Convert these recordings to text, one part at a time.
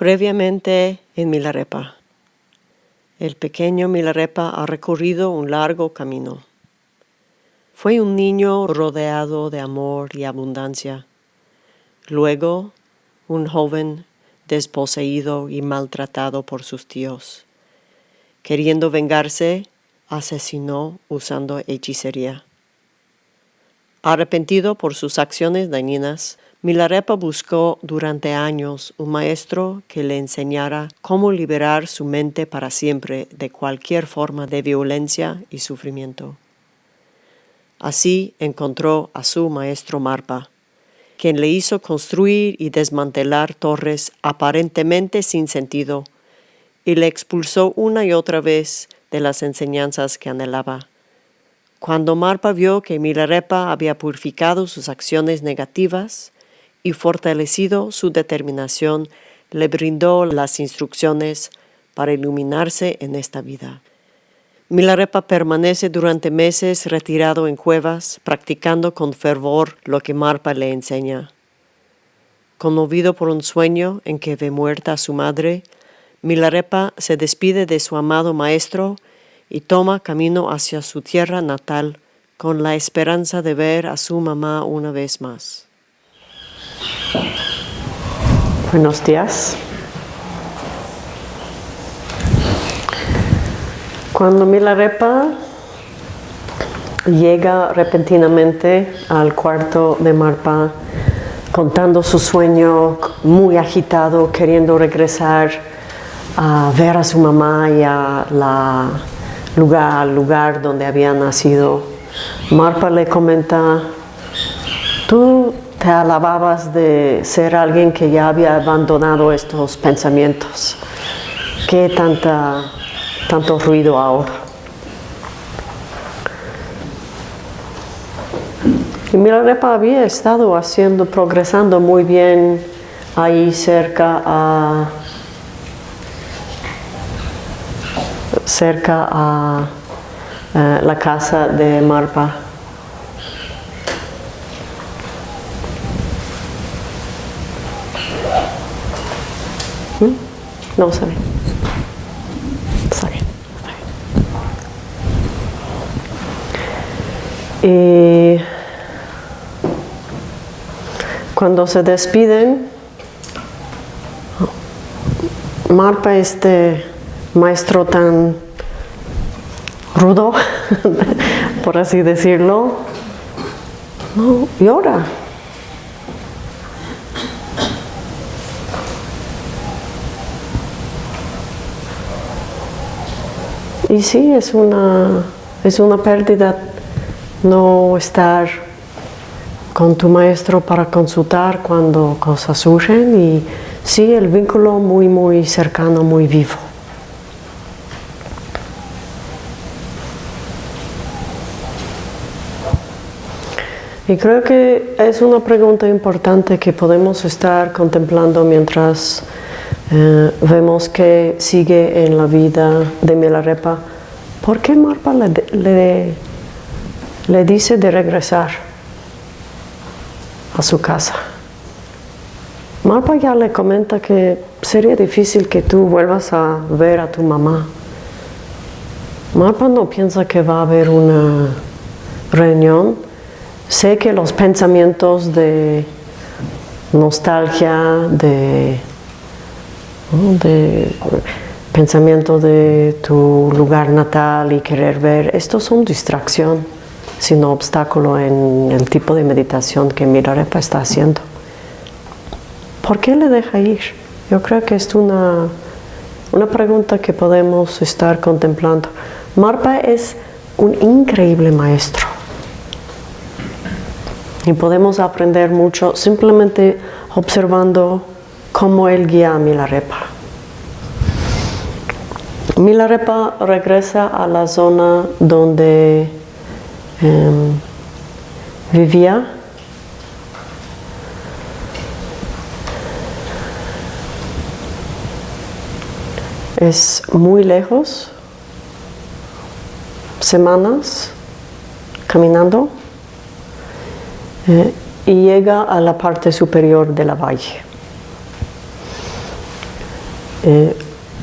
Previamente en Milarepa. El pequeño Milarepa ha recorrido un largo camino. Fue un niño rodeado de amor y abundancia. Luego, un joven desposeído y maltratado por sus tíos. Queriendo vengarse, asesinó usando hechicería. Arrepentido por sus acciones dañinas, Milarepa buscó durante años un maestro que le enseñara cómo liberar su mente para siempre de cualquier forma de violencia y sufrimiento. Así encontró a su maestro Marpa, quien le hizo construir y desmantelar torres aparentemente sin sentido y le expulsó una y otra vez de las enseñanzas que anhelaba. Cuando Marpa vio que Milarepa había purificado sus acciones negativas, y fortalecido su determinación, le brindó las instrucciones para iluminarse en esta vida. Milarepa permanece durante meses retirado en cuevas, practicando con fervor lo que Marpa le enseña. Conmovido por un sueño en que ve muerta a su madre, Milarepa se despide de su amado maestro y toma camino hacia su tierra natal con la esperanza de ver a su mamá una vez más. Buenos días. Cuando Milarepa llega repentinamente al cuarto de Marpa, contando su sueño, muy agitado, queriendo regresar a ver a su mamá y a la lugar, al lugar donde había nacido, Marpa le comenta, tú te alababas de ser alguien que ya había abandonado estos pensamientos. ¿Qué tanta, tanto ruido ahora? Y Milarepa había estado haciendo, progresando muy bien ahí cerca a cerca a eh, la casa de Marpa. No, está bien. Y cuando se despiden, Marpa, este maestro tan rudo, por así decirlo, no, llora. Y sí, es una, es una pérdida no estar con tu maestro para consultar cuando cosas surgen y sí, el vínculo muy, muy cercano, muy vivo. Y creo que es una pregunta importante que podemos estar contemplando mientras eh, vemos que sigue en la vida de Milarepa. ¿Por qué Marpa le, le, dice de regresar a su casa? Marpa ya le comenta que sería difícil que tú vuelvas a ver a tu mamá. Marpa no piensa que va a haber una reunión. Sé que los pensamientos de nostalgia, de de pensamiento de tu lugar natal y querer ver, estos son distracción, sino obstáculo en el tipo de meditación que Milarepa está haciendo. ¿Por qué le deja ir? Yo creo que es una, una pregunta que podemos estar contemplando. Marpa es un increíble maestro y podemos aprender mucho simplemente observando cómo él guía a Milarepa. Milarepa regresa a la zona donde em, vivía es muy lejos, semanas caminando eh, y llega a la parte superior de la valle. Eh,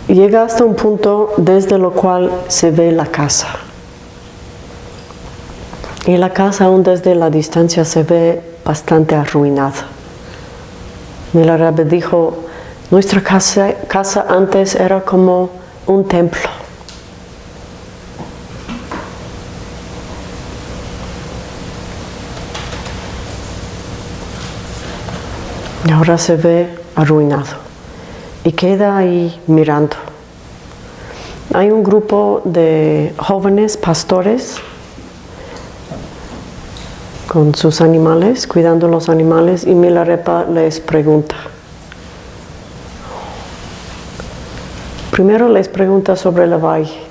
llega hasta un punto desde lo cual se ve la casa. Y la casa aún desde la distancia se ve bastante arruinada. Milarepa dijo, nuestra casa, casa antes era como un templo. Y ahora se ve arruinado y queda ahí mirando. Hay un grupo de jóvenes pastores con sus animales, cuidando los animales, y Milarepa les pregunta. Primero les pregunta sobre el valle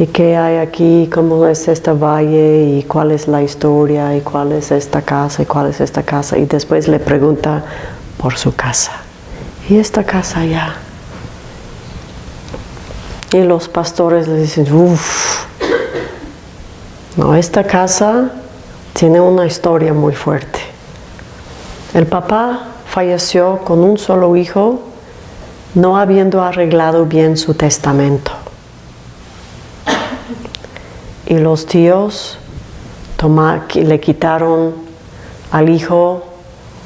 y qué hay aquí, cómo es esta valle y cuál es la historia y cuál es esta casa y cuál es esta casa. Y después le pregunta por su casa. ¿Y esta casa allá? Y los pastores le dicen, uff, no, esta casa tiene una historia muy fuerte. El papá falleció con un solo hijo, no habiendo arreglado bien su testamento. Y los tíos le quitaron al hijo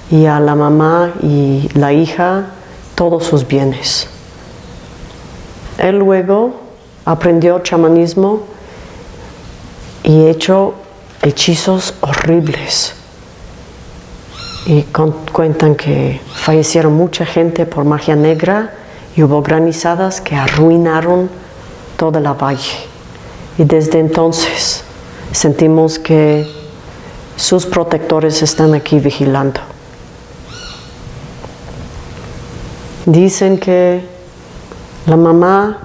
y a la mamá y la hija todos sus bienes. Él luego aprendió chamanismo y hecho hechizos horribles. Y cuentan que fallecieron mucha gente por magia negra y hubo granizadas que arruinaron toda la valle. Y desde entonces sentimos que sus protectores están aquí vigilando. Dicen que la mamá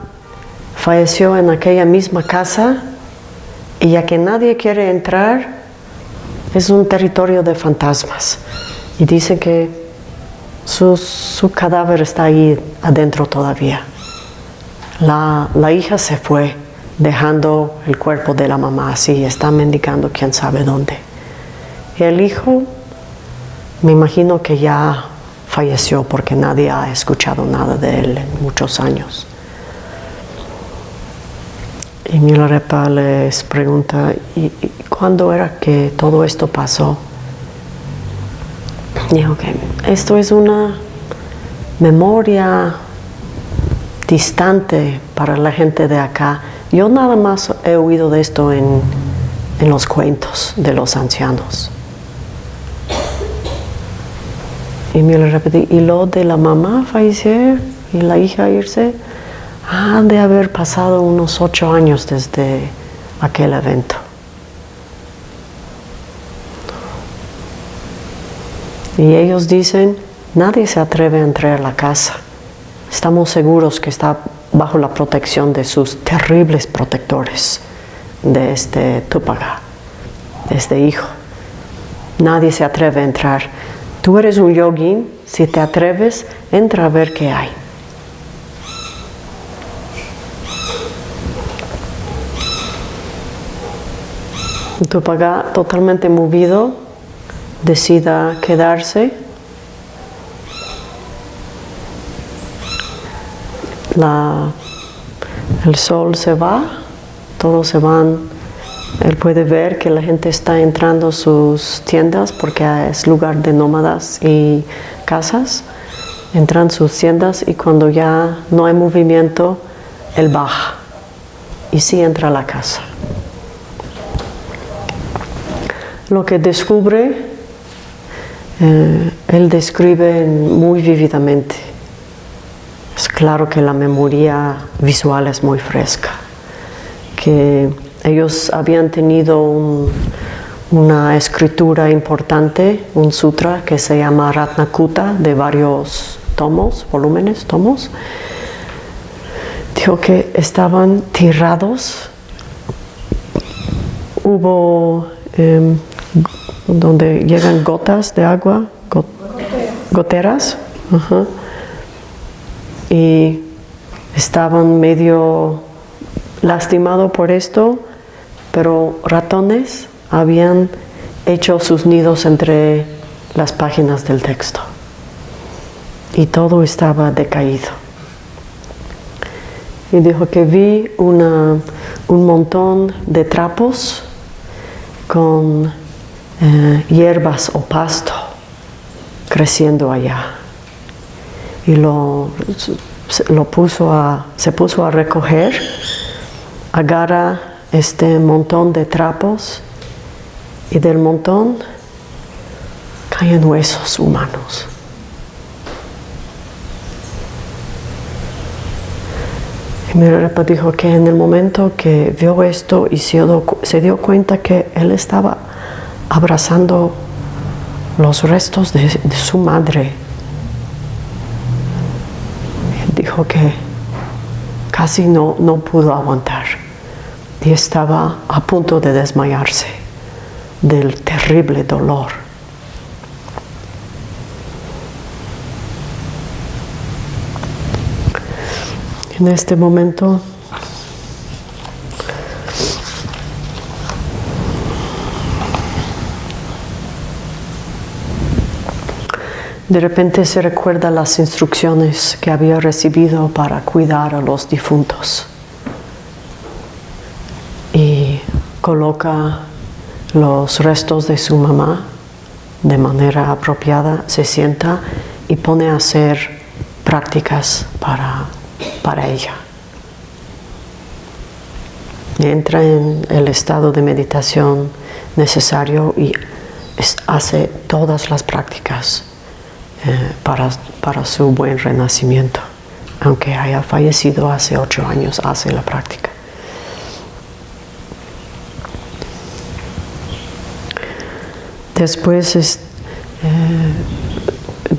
falleció en aquella misma casa y ya que nadie quiere entrar, es un territorio de fantasmas. Y dice que su, cadáver está ahí adentro todavía. La, la, hija se fue dejando el cuerpo de la mamá así, está mendigando quién sabe dónde. El hijo, me imagino que ya falleció porque nadie ha escuchado nada de él en muchos años. Y Milarepa les pregunta, ¿y, cuándo era que todo esto pasó? Dijo que esto es una memoria distante para la gente de acá. Yo nada más he oído de esto en, en los cuentos de los ancianos. Y me lo repetí, y lo de la mamá fallecer y la hija irse, han de haber pasado unos ocho años desde aquel evento. Y ellos dicen, nadie se atreve a entrar a la casa. Estamos seguros que está bajo la protección de sus terribles protectores, de este Tupaga, de este hijo. Nadie se atreve a entrar. Tú eres un yogin, si te atreves, entra a ver qué hay. Tupaga, totalmente movido, decida quedarse. el sol se va, todos se van. Él puede ver que la gente está entrando a sus tiendas porque es lugar de nómadas y casas. Entran sus tiendas y cuando ya no hay movimiento, él baja y sí entra a la casa. Lo que descubre, eh, él describe muy vívidamente. Es claro que la memoria visual es muy fresca, que ellos habían tenido una escritura importante, un sutra que se llama Ratnakuta, de varios tomos, volúmenes, tomos. Dijo que estaban tirados, hubo em, donde llegan gotas de agua, goteras, y estaban medio lastimados por esto, pero ratones habían hecho sus nidos entre las páginas del texto y todo estaba decaído. y dijo que vi un montón de trapos con eh, hierbas o pasto creciendo allá. Y lo, lo puso a, se puso a recoger, agarra este montón de trapos y del montón caen huesos humanos. Y mi repa dijo que en el momento que vio esto y se dio, se dio cuenta que él estaba abrazando los restos de, de su madre, dijo que casi no, no pudo aguantar y estaba a punto de desmayarse del terrible dolor. En este momento de repente se recuerda las instrucciones que había recibido para cuidar a los difuntos y coloca los restos de su mamá de manera apropiada, se sienta y pone a hacer prácticas para para ella. Entra en el estado de meditación necesario y hace todas las prácticas eh, para, para su buen renacimiento. Aunque haya fallecido hace ocho años, hace la práctica. Después eh,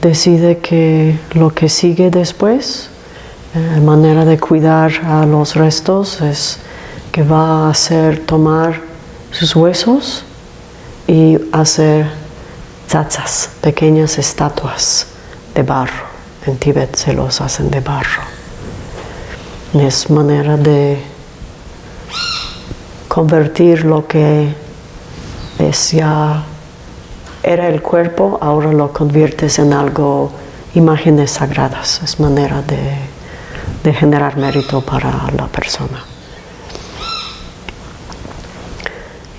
decide que lo que sigue después la manera de cuidar a los restos es que va a hacer tomar sus huesos y hacer tzatzas, pequeñas estatuas de barro. En Tíbet se los hacen de barro. Es manera de convertir lo que es ya era el cuerpo, ahora lo conviertes en algo, imágenes sagradas. Es manera de de generar mérito para la persona.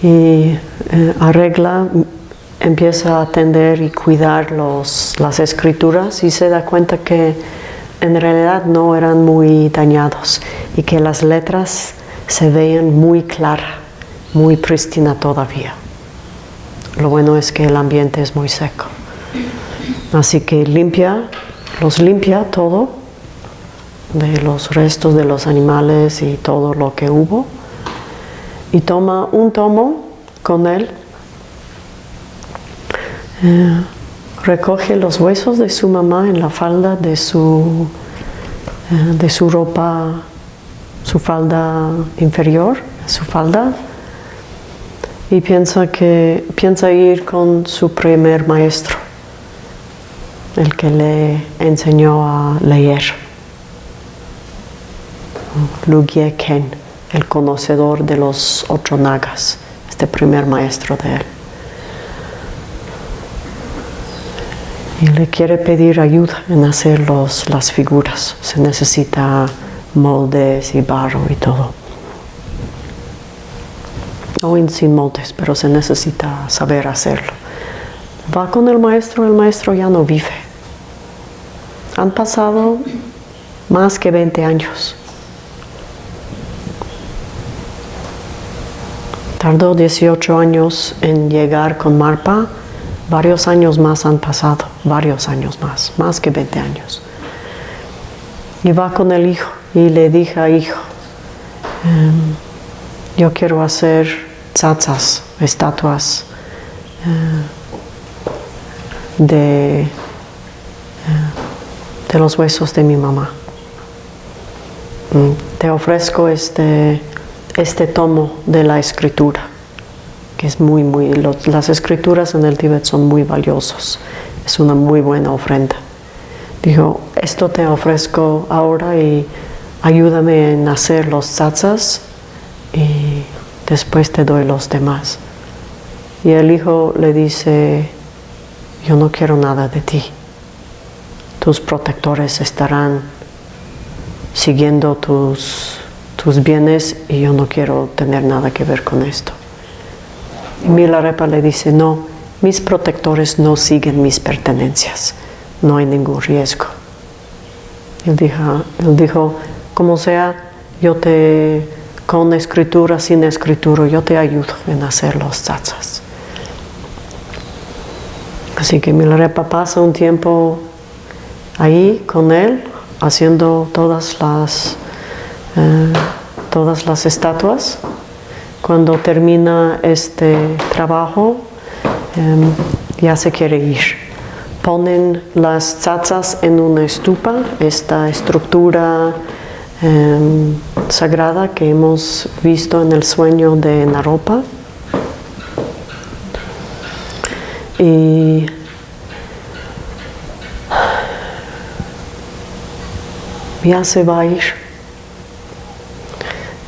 Y eh, arregla, empieza a atender y cuidar los, las escrituras y se da cuenta que en realidad no eran muy dañados y que las letras se veían muy claras, muy prístina todavía. Lo bueno es que el ambiente es muy seco. Así que limpia, los limpia todo de los restos de los animales y todo lo que hubo y toma un tomo con él, eh, recoge los huesos de su mamá en la falda de su, eh, de su ropa, su falda inferior, su falda, y piensa que piensa ir con su primer maestro, el que le enseñó a leer. Lugye Ken, el conocedor de los ocho nagas, este primer maestro de él. Y le quiere pedir ayuda en hacer los, las figuras. Se necesita moldes y barro y todo. O sin moldes, pero se necesita saber hacerlo. Va con el maestro, el maestro ya no vive. Han pasado más que 20 años. Tardó 18 años en llegar con Marpa, varios años más han pasado, varios años más, más que 20 años. Y va con el hijo y le dije a hijo, em, yo quiero hacer tzatzas, estatuas eh, de, eh, de los huesos de mi mamá. Mm, te ofrezco este este tomo de la escritura, que es muy, muy, las escrituras en el Tíbet son muy valiosos, es una muy buena ofrenda. Dijo, esto te ofrezco ahora y ayúdame en hacer los tzatzas después te doy los demás. Y el hijo le dice, yo no quiero nada de ti, tus protectores estarán siguiendo tus, tus bienes y yo no quiero tener nada que ver con esto. Y Milarepa le dice, no, mis protectores no siguen mis pertenencias, no hay ningún riesgo. Él dijo, él dijo como sea, yo te, con escritura, sin escritura, yo te ayudo en hacer los tzatzas. Así que Milarepa pasa un tiempo ahí con él, haciendo todas las, eh, todas las estatuas. Cuando termina este trabajo, em, ya se quiere ir. Ponen las tzatzas en una estupa, esta estructura em, sagrada que hemos visto en el sueño de Naropa. Y ya se va a ir.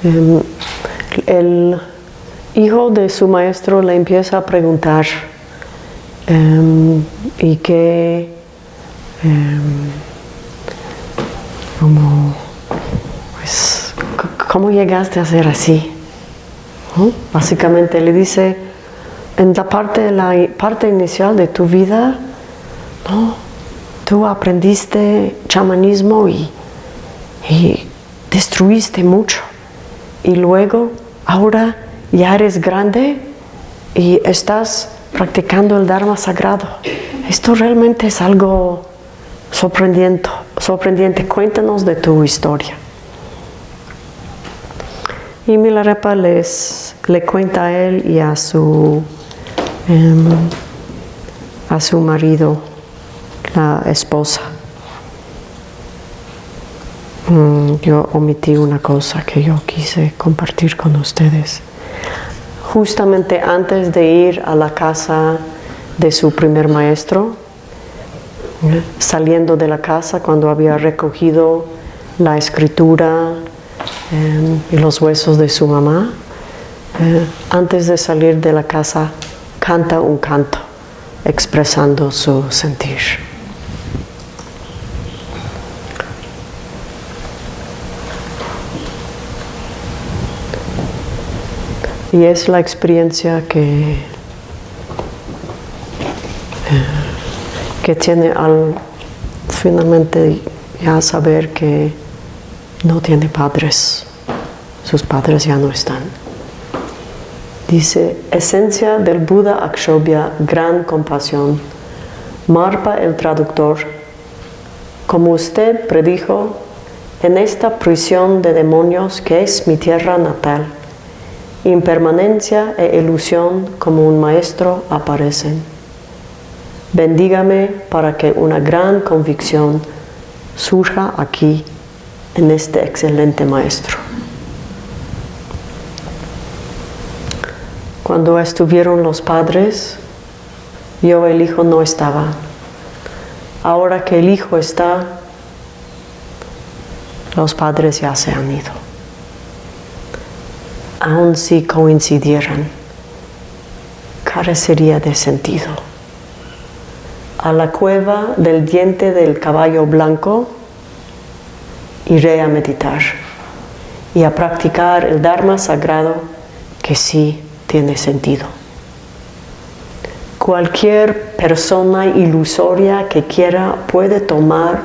Em, el hijo de su maestro le empieza a preguntar em, y que pues, ¿cómo llegaste a ser así? Básicamente le dice, en la parte, la parte inicial de tu vida, tú aprendiste chamanismo y y destruiste mucho. Y luego, ahora ya eres grande y estás practicando el Dharma sagrado. Esto realmente es algo sorprendente. sorprendente. Cuéntanos de tu historia. Y Milarepa les, le cuenta a él y a su, em, a su marido, la esposa. Mm, yo omití una cosa que yo quise compartir con ustedes. Justamente antes de ir a la casa de su primer maestro, saliendo de la casa cuando había recogido la escritura em, y los huesos de su mamá, eh, antes de salir de la casa canta un canto expresando su sentir. Y es la experiencia que, eh, que tiene al finalmente ya saber que no tiene padres, sus padres ya no están. Dice, esencia del Buda Akshobhya, gran compasión. Marpa el traductor, como usted predijo, en esta prisión de demonios que es mi tierra natal, impermanencia e ilusión como un maestro aparecen. Bendígame para que una gran convicción surja aquí en este excelente maestro. Cuando estuvieron los padres, yo el hijo no estaba. Ahora que el hijo está, los padres ya se han ido aun si coincidieran, carecería de sentido. A la cueva del diente del caballo blanco iré a meditar y a practicar el Dharma sagrado que sí tiene sentido. Cualquier persona ilusoria que quiera puede tomar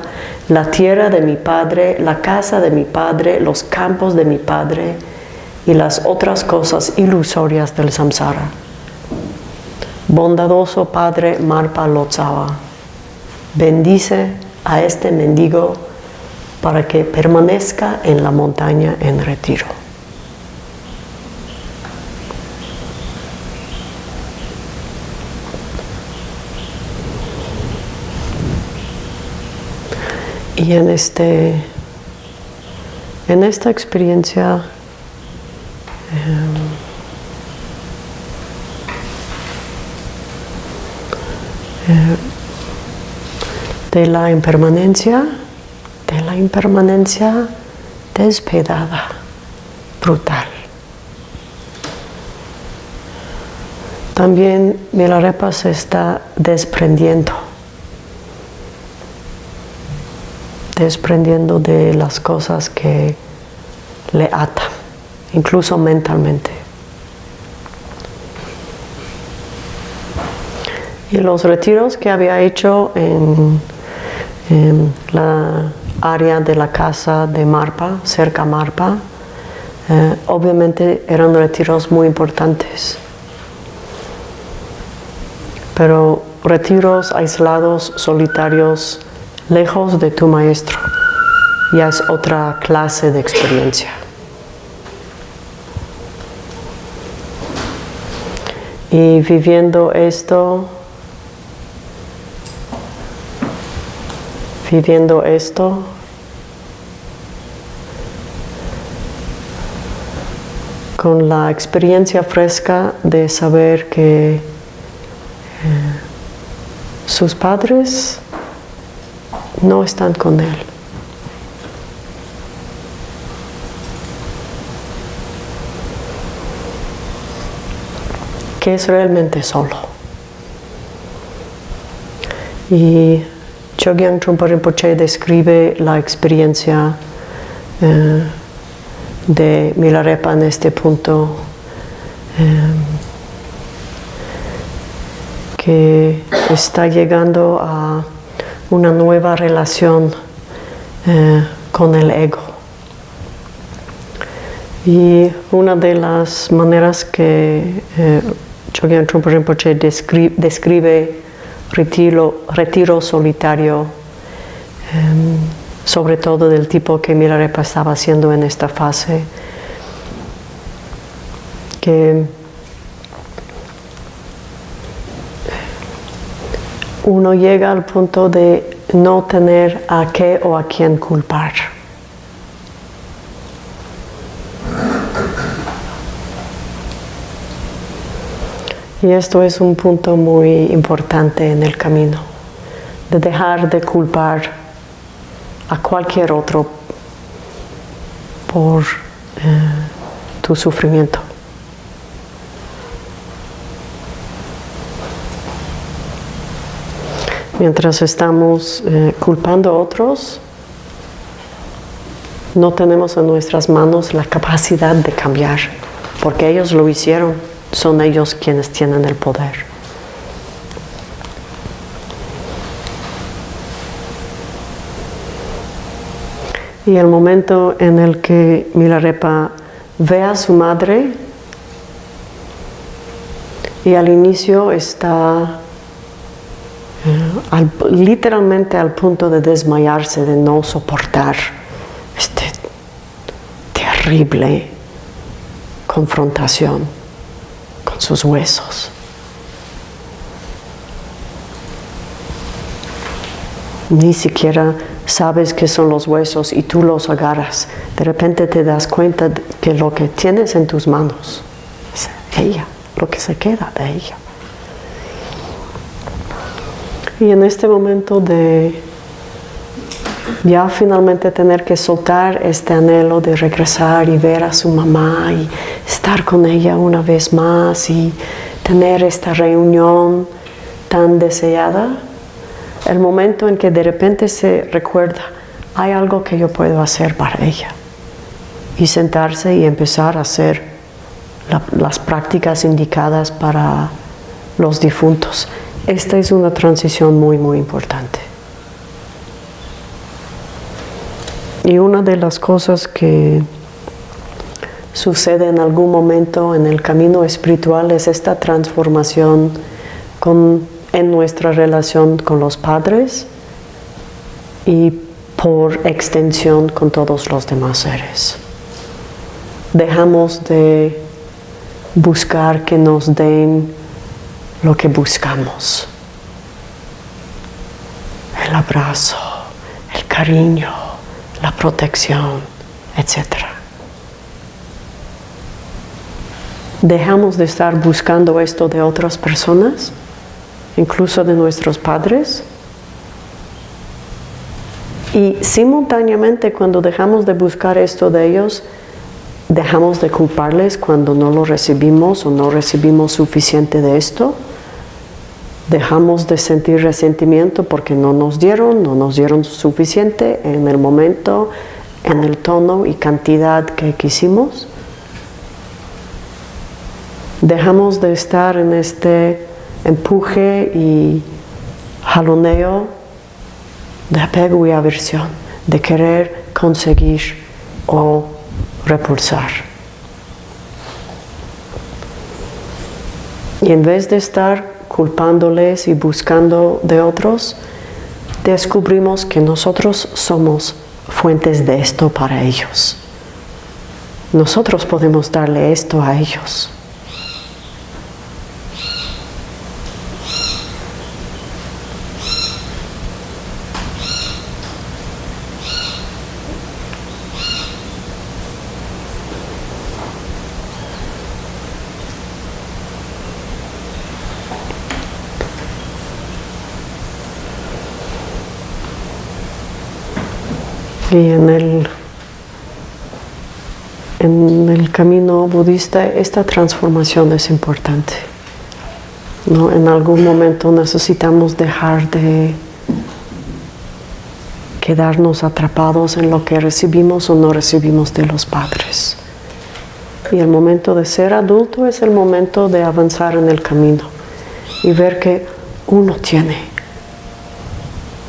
la tierra de mi padre, la casa de mi padre, los campos de mi padre, y las otras cosas ilusorias del samsara. Bondadoso Padre Marpa Lotsawa, bendice a este mendigo para que permanezca en la montaña en retiro. Y en, este, en esta experiencia Eh, de la impermanencia, la impermanencia despedada, brutal. También Milarepa se está desprendiendo desprendiendo de las cosas que le atan, incluso mentalmente. Y los retiros que había hecho en, la área de la casa de Marpa, cerca Marpa, eh, obviamente eran retiros muy importantes. Pero retiros aislados, solitarios, lejos de tu maestro, ya es otra clase de experiencia. Y viviendo esto, viviendo esto, con la experiencia fresca de saber que eh, sus padres no están con él. que es realmente solo. Y Chogyam Trungpa Rinpoche describe la experiencia eh, de Milarepa en este punto, eh, que está llegando a una nueva relación eh, con el ego. Y una de las maneras que Chogyam Trungpa Rinpoche describe retiro, retiro solitario, em, sobre todo del tipo que Milarepa estaba haciendo en esta fase, que uno llega al punto de no tener a qué o a quién culpar. Y esto es un punto muy importante en el camino, de dejar de culpar a cualquier otro por eh, tu sufrimiento. Mientras estamos eh, culpando a otros, no tenemos en nuestras manos la capacidad de cambiar, porque ellos lo hicieron son ellos quienes tienen el poder. Y el momento en el que Milarepa ve a su madre y al inicio está eh, literalmente al punto de desmayarse, de no soportar este terrible confrontación sus huesos. Ni siquiera sabes qué son los huesos y tú los agarras. De repente te das cuenta que lo que tienes en tus manos es ella, lo que se queda de ella. Y en este momento de ya finalmente tener que soltar este anhelo de regresar y ver a su mamá y estar con ella una vez más y tener esta reunión tan deseada, el momento en que de repente se recuerda, hay algo que yo puedo hacer para ella. Y sentarse y empezar a hacer las prácticas indicadas para los difuntos. Esta es una transición muy, muy importante. Y una de las cosas que sucede en algún momento en el camino espiritual es esta transformación en nuestra relación con los padres y por extensión con todos los demás seres. Dejamos de buscar que nos den lo que buscamos. El abrazo, el cariño, la protección, etc. Dejamos de estar buscando esto de otras personas, incluso de nuestros padres. Y simultáneamente cuando dejamos de buscar esto de ellos, dejamos de culparles cuando no lo recibimos o no recibimos suficiente de esto. Dejamos de sentir resentimiento porque no nos dieron, no nos dieron suficiente en el momento, en el tono y cantidad que quisimos. Dejamos de estar en este empuje y jaloneo de apego y aversión, de querer conseguir o repulsar. Y en vez de estar culpándoles y buscando de otros, descubrimos que nosotros somos fuentes de esto para ellos. Nosotros podemos darle esto a ellos. Y en el, en el camino budista esta transformación es importante. ¿no? En algún momento necesitamos dejar de quedarnos atrapados en lo que recibimos o no recibimos de los padres. Y el momento de ser adulto es el momento de avanzar en el camino y ver que uno tiene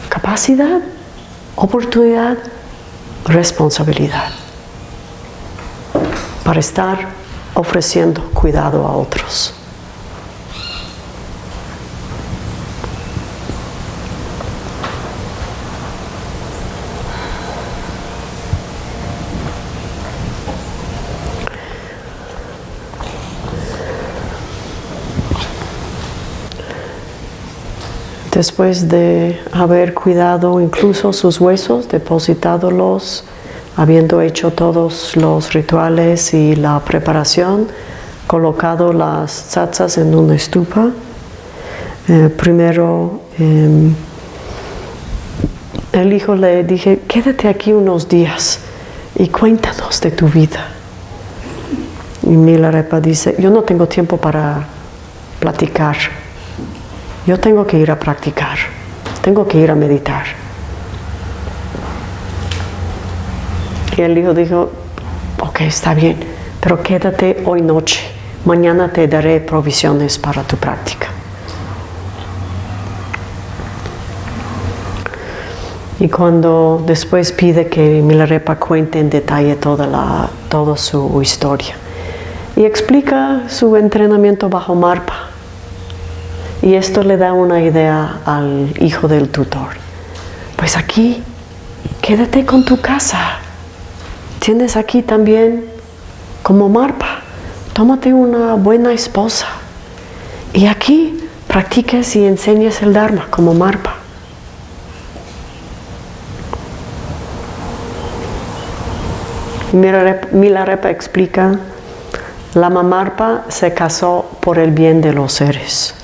capacidad, oportunidad, responsabilidad para estar ofreciendo cuidado a otros. Después de haber cuidado incluso sus huesos, depositándolos, habiendo hecho todos los rituales y la preparación, colocado las tzatzas en una estupa. Eh, primero em, el hijo le dije, quédate aquí unos días y cuéntanos de tu vida. Y Milarepa dice, yo no tengo tiempo para platicar yo tengo que ir a practicar, tengo que ir a meditar. Y el hijo dijo, ok, está bien, pero quédate hoy noche, mañana te daré provisiones para tu práctica. Y cuando después pide que Milarepa cuente en detalle toda, la, toda su historia y explica su entrenamiento bajo Marpa y esto le da una idea al hijo del tutor. Pues aquí, quédate con tu casa. Tienes aquí también como Marpa. Tómate una buena esposa. Y aquí practiques y enseñes el Dharma como Marpa. Milarepa explica, la Mamarpa se casó por el bien de los seres.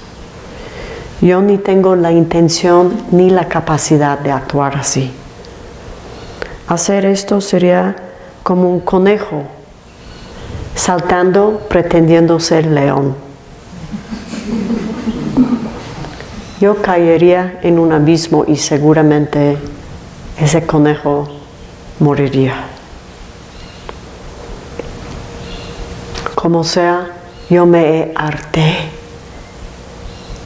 Yo ni tengo la intención ni la capacidad de actuar así. Hacer esto sería como un conejo saltando pretendiendo ser león. Yo caería en un abismo y seguramente ese conejo moriría. Como sea, yo me harté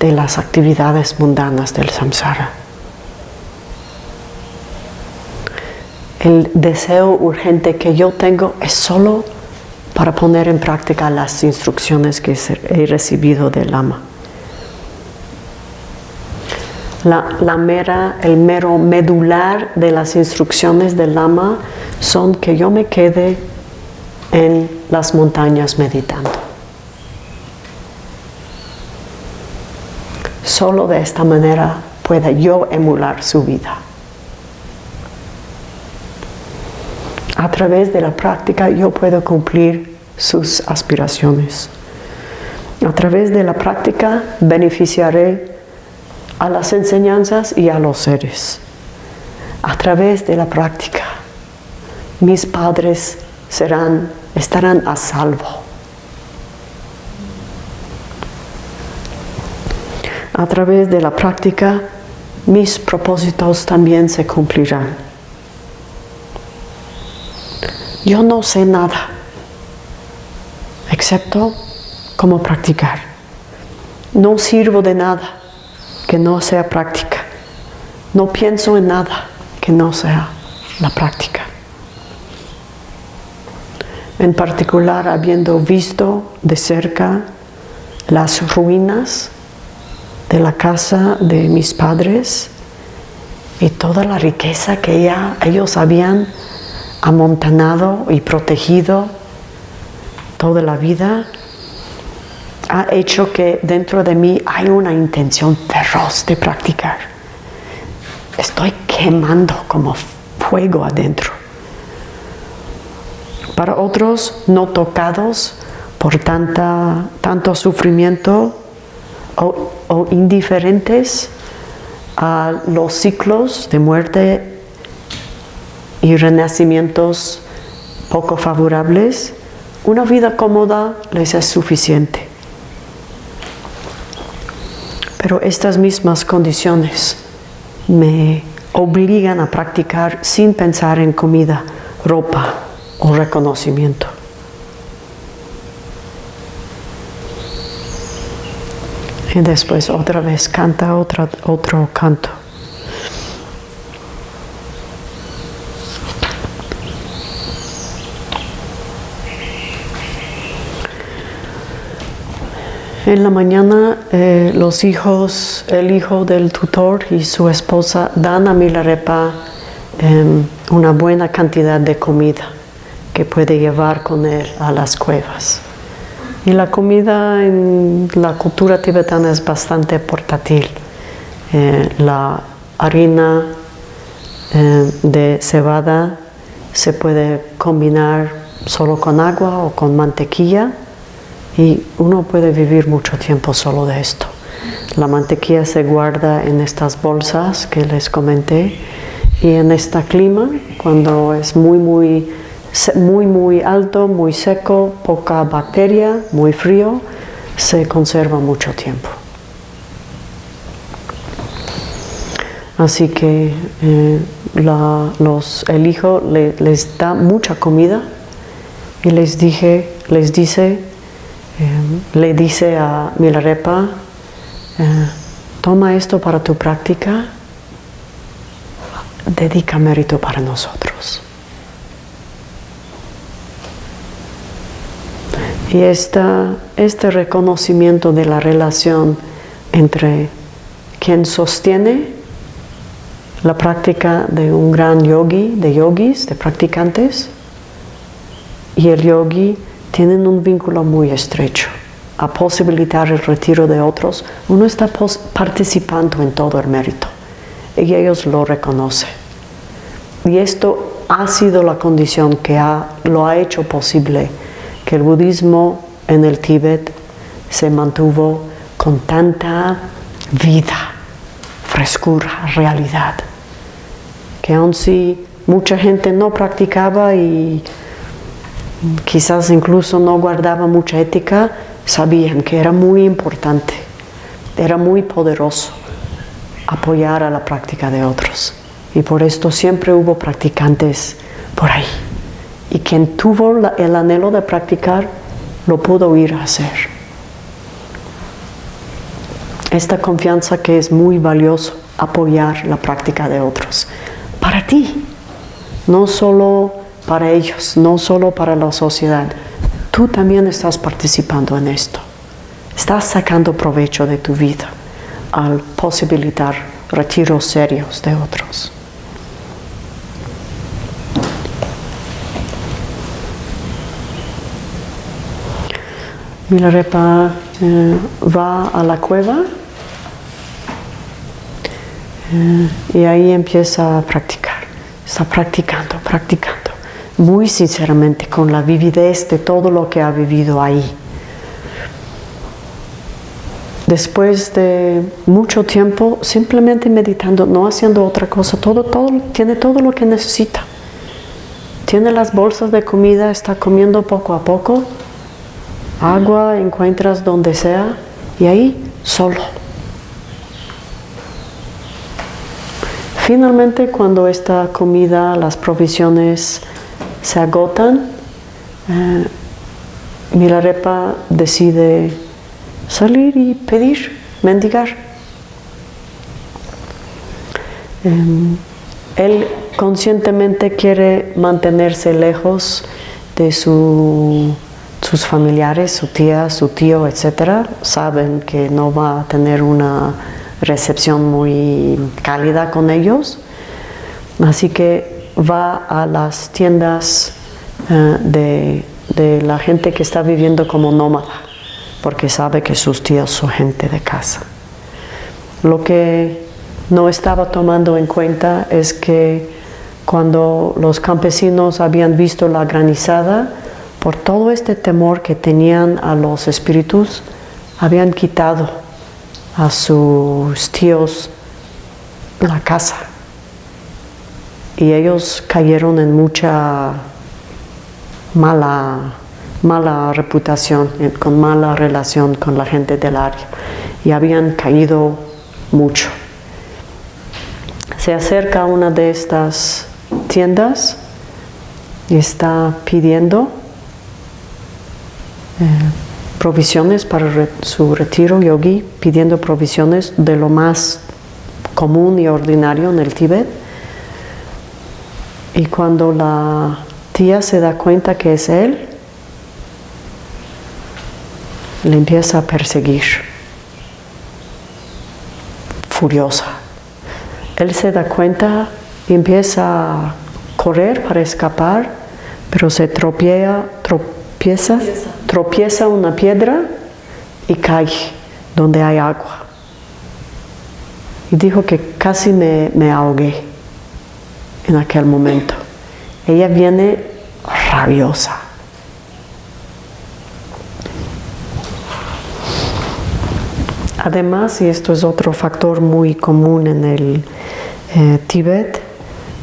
de las actividades mundanas del samsara. El deseo urgente que yo tengo es solo para poner en práctica las instrucciones que he recibido del ama. La, mera, el mero medular de las instrucciones del Lama son que yo me quede en las montañas meditando. Solo de esta manera pueda yo emular su vida. A través de la práctica yo puedo cumplir sus aspiraciones. A través de la práctica beneficiaré a las enseñanzas y a los seres. A través de la práctica mis padres serán, estarán a salvo. A través de la práctica, mis propósitos también se cumplirán. Yo no sé nada, excepto cómo practicar. No sirvo de nada que no sea práctica. No pienso en nada que no sea la práctica. En particular, habiendo visto de cerca las ruinas de la casa de mis padres y toda la riqueza que ya ellos habían amontanado y protegido toda la vida, ha hecho que dentro de mí hay una intención feroz de practicar. Estoy quemando como fuego adentro. Para otros no tocados por tanta, tanto sufrimiento o, indiferentes a los ciclos de muerte y renacimientos poco favorables, una vida cómoda les es suficiente. Pero estas mismas condiciones me obligan a practicar sin pensar en comida, ropa o reconocimiento. Y después otra vez canta otra, otro canto. En la mañana eh, los hijos, el hijo del tutor y su esposa dan a Milarepa eh, una buena cantidad de comida que puede llevar con él a las cuevas. Y la comida en la cultura tibetana es bastante portátil. Eh, la harina eh, de cebada se puede combinar solo con agua o con mantequilla y uno puede vivir mucho tiempo solo de esto. La mantequilla se guarda en estas bolsas que les comenté y en este clima, cuando es muy, muy, muy, muy alto, muy seco, poca bacteria, muy frío, se conserva mucho tiempo. Así que eh, los, el hijo les da mucha comida y les, dije, les dice eh, le dice a Milarepa, eh, toma esto para tu práctica, dedica mérito para nosotros. Y esta, este reconocimiento de la relación entre quien sostiene la práctica de un gran yogi, de yogis, de practicantes, y el yogi tienen un vínculo muy estrecho. A posibilitar el retiro de otros, uno está participando en todo el mérito y ellos lo reconocen. Y esto ha sido la condición que lo ha hecho posible que el budismo en el Tíbet se mantuvo con tanta vida, frescura, realidad, que aun si mucha gente no practicaba y quizás incluso no guardaba mucha ética, sabían que era muy importante, era muy poderoso apoyar a la práctica de otros. Y por esto siempre hubo practicantes por ahí. Y quien tuvo el anhelo de practicar, lo pudo ir a hacer. Esta confianza que es muy valioso, apoyar la práctica de otros. Para ti, no solo para ellos, no solo para la sociedad. Tú también estás participando en esto. Estás sacando provecho de tu vida al posibilitar retiros serios de otros. Milarepa eh, va a la cueva eh, y ahí empieza a practicar. Está practicando, practicando muy sinceramente con la vividez de todo lo que ha vivido ahí. Después de mucho tiempo simplemente meditando, no haciendo otra cosa, todo, todo, tiene todo lo que necesita. Tiene las bolsas de comida, está comiendo poco a poco, Agua encuentras donde sea y ahí solo. Finalmente, cuando esta comida, las provisiones se agotan, eh, Milarepa decide salir y pedir, mendigar. Eh, él conscientemente quiere mantenerse lejos de su sus familiares, su tía, su tío, etc. Saben que no va a tener una recepción muy cálida con ellos. Así que va a las tiendas eh, de, de la gente que está viviendo como nómada, porque sabe que sus tíos son gente de casa. Lo que no estaba tomando en cuenta es que cuando los campesinos habían visto la granizada, por todo este temor que tenían a los espíritus, habían quitado a sus tíos la casa. Y ellos cayeron en mucha mala, mala reputación, con mala relación con la gente del área. Y habían caído mucho se acerca a una de estas tiendas y está pidiendo provisiones para su retiro yogi, pidiendo provisiones de lo más común y ordinario en el Tíbet. Y cuando la tía se da cuenta que es él, le empieza a perseguir, furiosa. Él se da cuenta y empieza a correr para escapar, pero se tropieza, tropieza, tropieza una piedra y cae donde hay agua. Y dijo que casi me, me ahogué en aquel momento. Ella viene rabiosa. Además, y esto es otro factor muy común en el eh, Tíbet,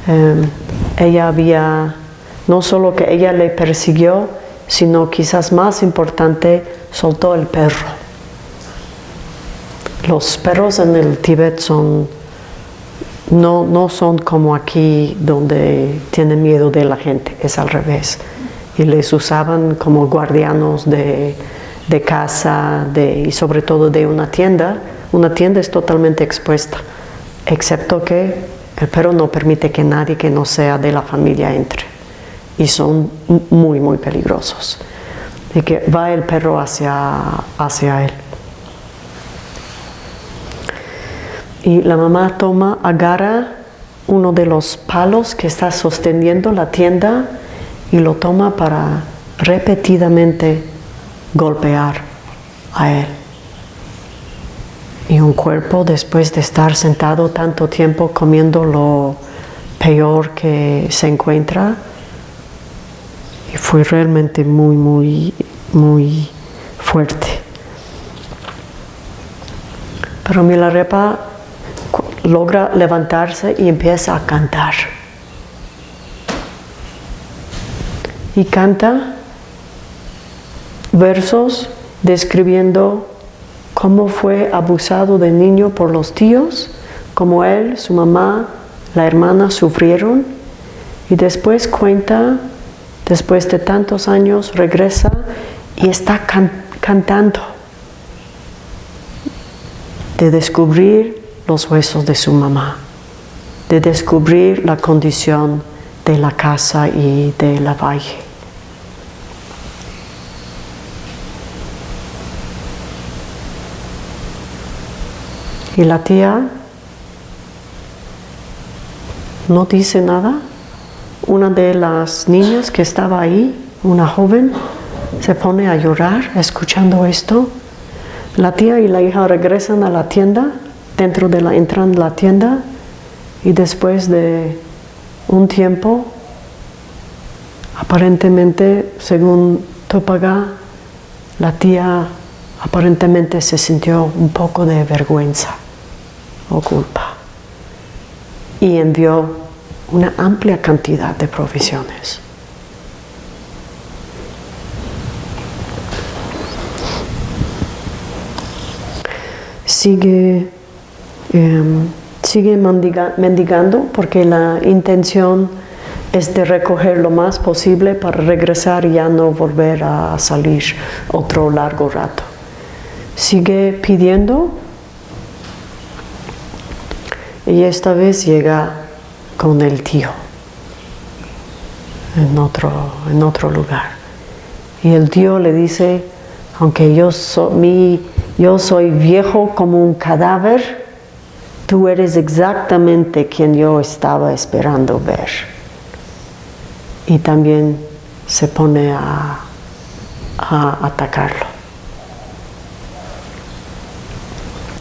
eh, ella había, no solo que ella le persiguió, sino quizás más importante, soltó el perro. Los perros en el Tíbet son, no, no son como aquí donde tienen miedo de la gente, es al revés. Y les usaban como guardianos de, de casa de, y sobre todo de una tienda, una tienda es totalmente expuesta, excepto que el perro no permite que nadie que no sea de la familia entre y son muy muy peligrosos. Y que va el perro hacia, hacia él. Y la mamá toma, agarra uno de los palos que está sosteniendo la tienda y lo toma para repetidamente golpear a él. Y un cuerpo después de estar sentado tanto tiempo comiendo lo peor que se encuentra, fue realmente muy, muy, muy fuerte. Pero Milarepa logra levantarse y empieza a cantar. Y canta versos describiendo cómo fue abusado de niño por los tíos, cómo él, su mamá, la hermana sufrieron y después cuenta, después de tantos años, regresa y está cantando de descubrir los huesos de su mamá, de descubrir la condición de la casa y de la valle. Y la tía no dice nada. Una de las niñas que estaba ahí, una joven, se pone a llorar escuchando esto. La tía y la hija regresan a la tienda, dentro de la, entran la tienda y después de un tiempo, aparentemente, según Topaga, la tía aparentemente se sintió un poco de vergüenza o culpa. Y envió una amplia cantidad de provisiones. Sigue em, Sigue mendigando porque la intención es de recoger lo más posible para regresar y ya no volver a salir otro largo rato. Sigue pidiendo y esta vez llega con el tío en otro, en otro lugar. Y el tío le dice, aunque yo, yo soy viejo como un cadáver, tú eres exactamente quien yo estaba esperando ver. Y también se pone a, a atacarlo.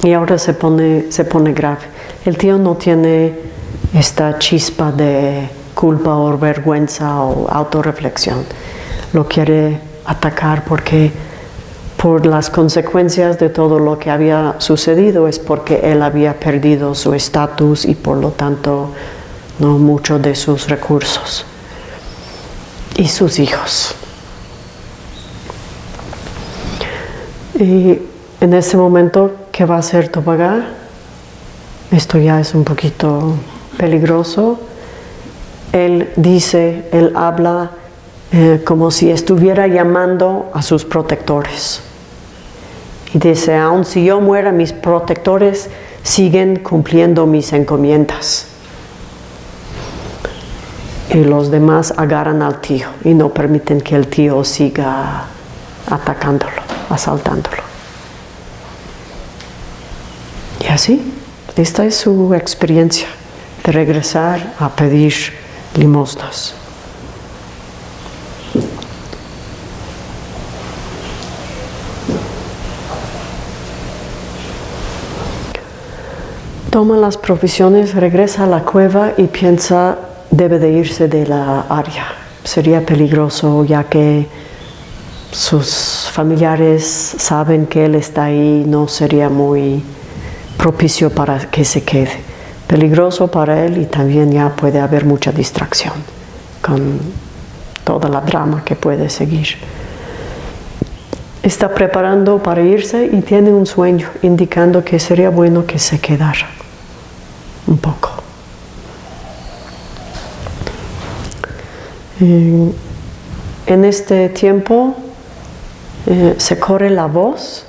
Y ahora se pone, se pone grave. El tío no tiene esta chispa de culpa o vergüenza o autorreflexión. Lo quiere atacar porque por las consecuencias de todo lo que había sucedido es porque él había perdido su estatus y por lo tanto no mucho de sus recursos y sus hijos. Y en ese momento, ¿qué va a hacer Tobagá? Esto ya es un poquito peligroso él dice, él habla eh, como si estuviera llamando a sus protectores. Y dice, aun si yo muera, mis protectores siguen cumpliendo mis encomiendas. Y los demás agarran al tío y no permiten que el tío siga atacándolo, asaltándolo. Y así, esta es su experiencia regresar a pedir limosnas. Toma las provisiones, regresa a la cueva y piensa debe de irse de la área. Sería peligroso ya que sus familiares saben que él está ahí, no sería muy propicio para que se quede peligroso para él y también ya puede haber mucha distracción con toda la drama que puede seguir. Está preparando para irse y tiene un sueño indicando que sería bueno que se quedara un poco. En este tiempo eh, se corre la voz,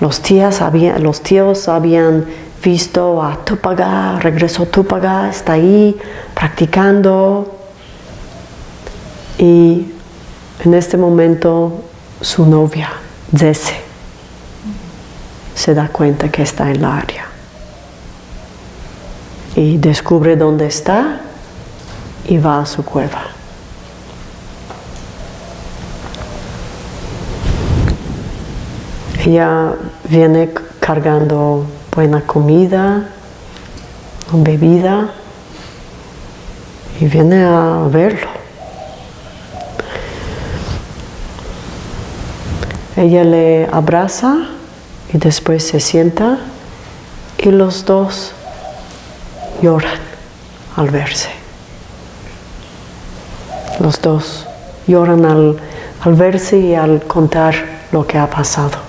los, tías los tíos habían visto a Tupaga, regresó Tupaga, está ahí practicando y en este momento su novia, Zese, se da cuenta que está en la área y descubre dónde está y va a su cueva. Ella viene cargando buena comida, bebida y viene a verlo. Ella le abraza y después se sienta y los dos lloran al verse. Los dos lloran al, al verse y al contar lo que ha pasado.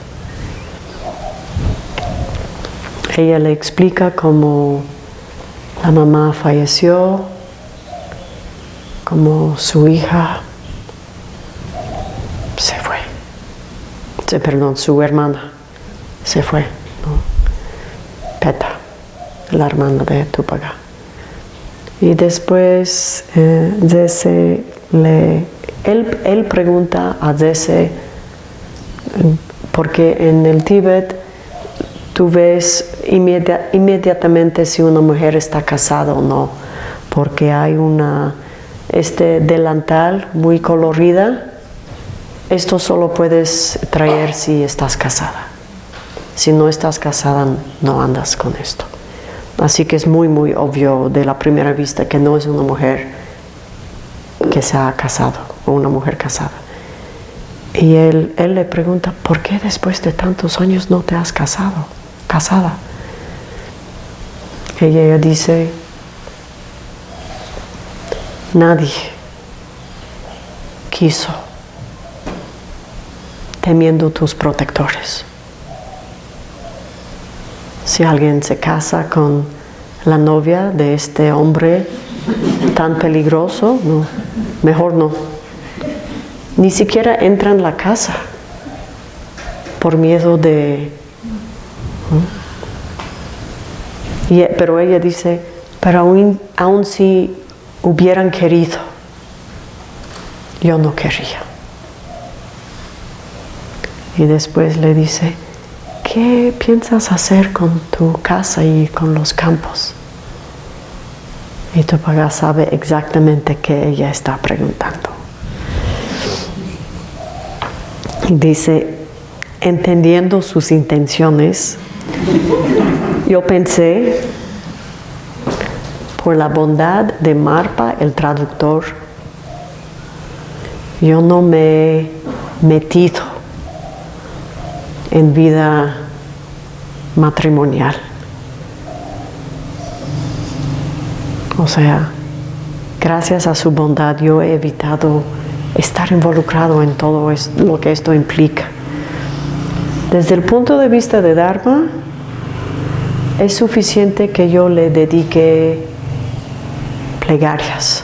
Ella le explica cómo la mamá falleció, cómo su hija se fue, se, perdón, su hermana se fue, ¿no? Peta, la hermana de Tupaga. Y después eh, le, él, él, pregunta a Dese, porque en el Tíbet tú ves inmediatamente si una mujer está casada o no, porque hay una, este delantal muy colorida, esto solo puedes traer si estás casada. Si no estás casada, no andas con esto. Así que es muy, muy obvio de la primera vista que no es una mujer que se ha casado o una mujer casada. Y él, él le pregunta, ¿por qué después de tantos años no te has casado? Casada. Ella dice, nadie quiso, temiendo tus protectores. Si alguien se casa con la novia de este hombre tan peligroso, mejor no. Ni siquiera entra en la casa por miedo de... pero ella dice, pero aún, aún si hubieran querido, yo no querría. Y después le dice, ¿qué piensas hacer con tu casa y con los campos? Y tu papá sabe exactamente qué ella está preguntando. Dice, entendiendo sus intenciones, yo pensé, por la bondad de Marpa, el traductor, yo no me he metido en vida matrimonial. O sea, gracias a su bondad yo he evitado estar involucrado en todo lo que esto implica. Desde el punto de vista de Dharma, es suficiente que yo le dedique plegarias.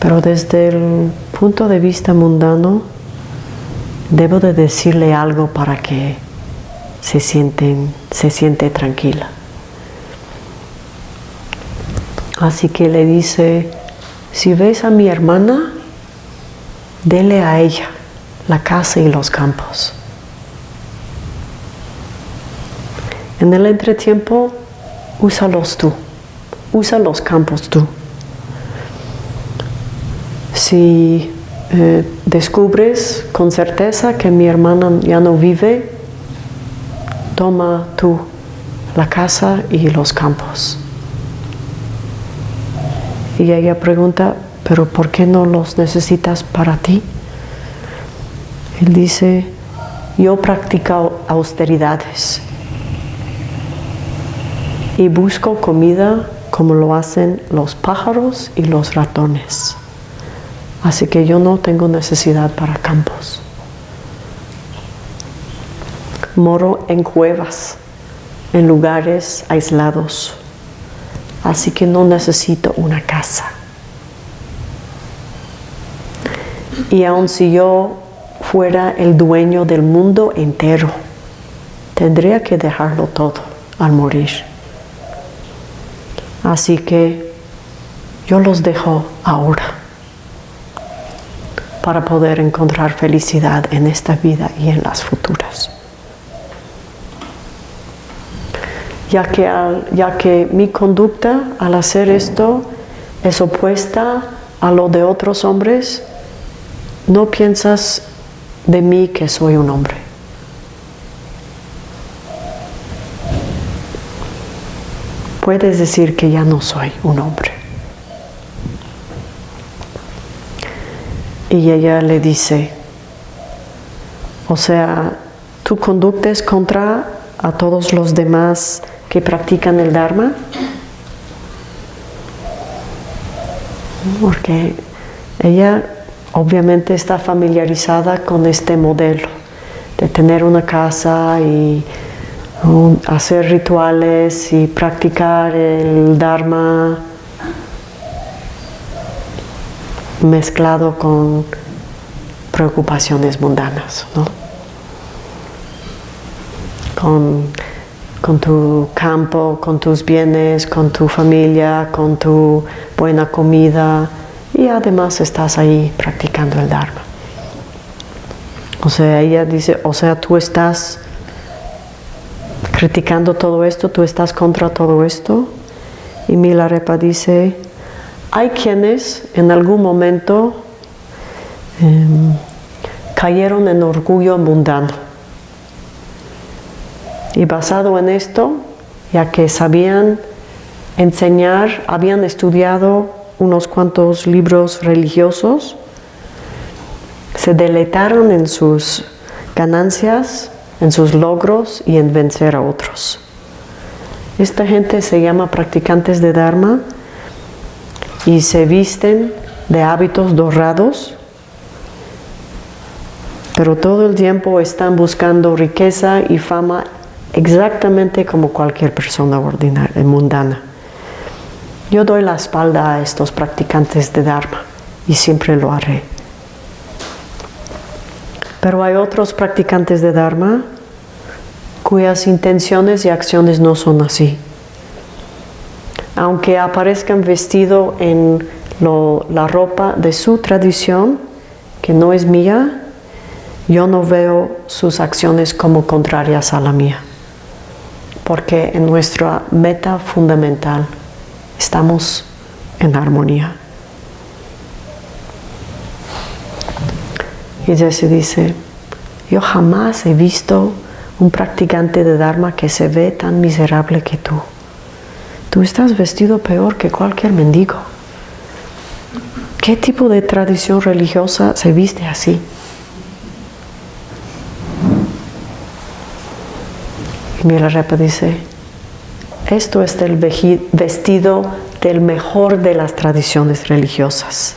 Pero desde el punto de vista mundano, debo de decirle algo para que se, sienten, se siente tranquila. Así que le dice, si ves a mi hermana, dele a ella la casa y los campos. En el entretiempo, úsalos tú, usa los campos tú. Si eh, descubres con certeza que mi hermana ya no vive, toma tú la casa y los campos. Y ella pregunta, pero ¿por qué no los necesitas para ti? Él dice, yo practico austeridades y busco comida como lo hacen los pájaros y los ratones. Así que yo no tengo necesidad para campos. Moro en cuevas, en lugares aislados así que no necesito una casa. Y aun si yo fuera el dueño del mundo entero, tendría que dejarlo todo al morir. Así que yo los dejo ahora para poder encontrar felicidad en esta vida y en las futuras. ya que, ya que mi conducta al hacer esto es opuesta a lo de otros hombres, no piensas de mí que soy un hombre. Puedes decir que ya no soy un hombre. Y ella le dice, o sea, tu conducta es contra a todos los demás que practican el Dharma. Porque ella obviamente está familiarizada con este modelo de tener una casa y hacer rituales y practicar el Dharma mezclado con preocupaciones mundanas, ¿no? Con con tu campo, con tus bienes, con tu familia, con tu buena comida y además estás ahí practicando el Dharma. O sea, ella dice, o sea, tú estás criticando todo esto, tú estás contra todo esto. Y Milarepa dice, hay quienes en algún momento em, cayeron en orgullo mundano y basado en esto, ya que sabían enseñar, habían estudiado unos cuantos libros religiosos, se deleitaron en sus ganancias, en sus logros y en vencer a otros. Esta gente se llama practicantes de Dharma y se visten de hábitos dorados, pero todo el tiempo están buscando riqueza y fama exactamente como cualquier persona ordinaria, mundana. Yo doy la espalda a estos practicantes de Dharma y siempre lo haré. Pero hay otros practicantes de Dharma cuyas intenciones y acciones no son así. Aunque aparezcan vestidos en la ropa de su tradición, que no es mía, yo no veo sus acciones como contrarias a la mía. Porque en nuestra meta fundamental estamos en armonía. Y Jesse dice, yo jamás he visto un practicante de Dharma que se ve tan miserable que tú. Tú estás vestido peor que cualquier mendigo. ¿Qué tipo de tradición religiosa se viste así? Y Milarepa dice, esto es el vestido del mejor de las tradiciones religiosas.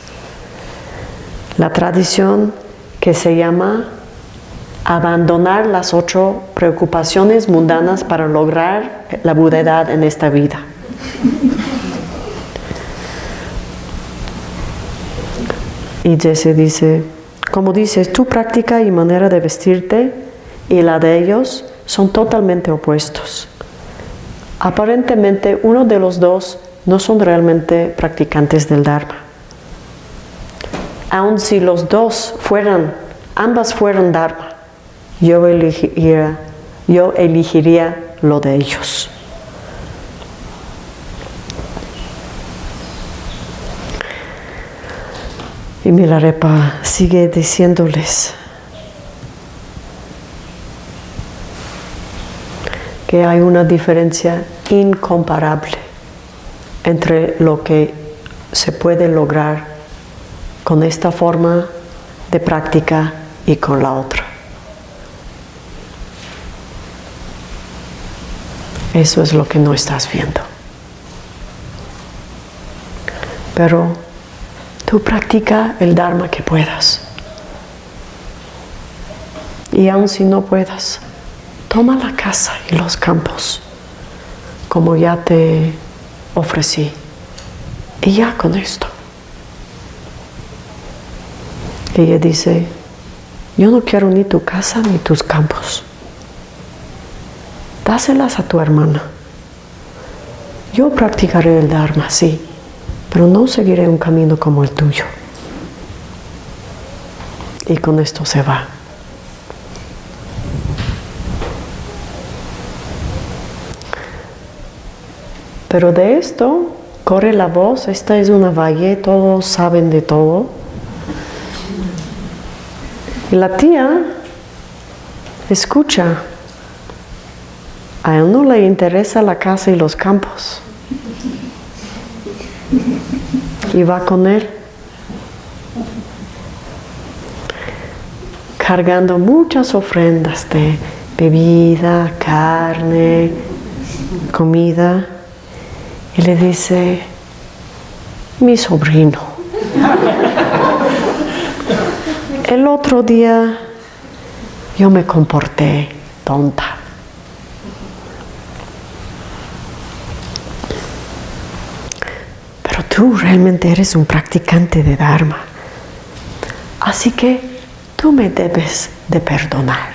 La tradición que se llama abandonar las ocho preocupaciones mundanas para lograr la budedad en esta vida. Y Jesse dice, como dices, tu práctica y manera de vestirte y la de ellos son totalmente opuestos. Aparentemente uno de los dos no son realmente practicantes del Dharma aun si los dos fueran, ambas fueran Dharma, yo elegiría, yo elegiría lo de ellos. Y Milarepa sigue diciéndoles que hay una diferencia incomparable entre lo que se puede lograr con esta forma de práctica y con la otra. Eso es lo que no estás viendo. Pero tú practica el Dharma que puedas. Y aun si no puedas, toma la casa y los campos, como ya te ofrecí. Y ya con esto. Ella dice, yo no quiero ni tu casa ni tus campos. Dáselas a tu hermana. Yo practicaré el Dharma, sí, pero no seguiré un camino como el tuyo. Y con esto se va. Pero de esto corre la voz, esta es una valle, todos saben de todo la tía escucha. A él no le interesa la casa y los campos. Y va con él. Cargando muchas ofrendas de bebida, carne, comida. Y le dice, mi sobrino. El otro día yo me comporté tonta. Pero tú realmente eres un practicante de Dharma. Así que tú me debes de perdonar.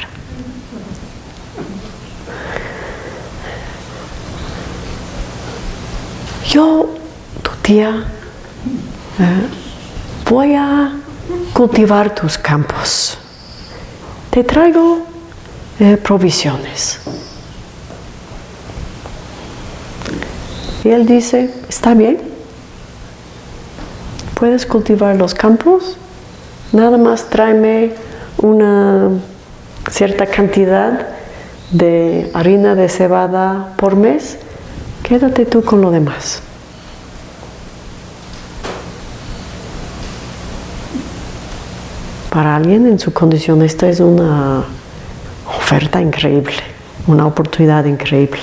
Yo, tu tía, eh, voy a cultivar tus campos. Te traigo eh, provisiones. Y él dice, está bien, puedes cultivar los campos, nada más tráeme una cierta cantidad de harina de cebada por mes, quédate tú con lo demás. Para alguien en su condición esta es una oferta increíble, una oportunidad increíble.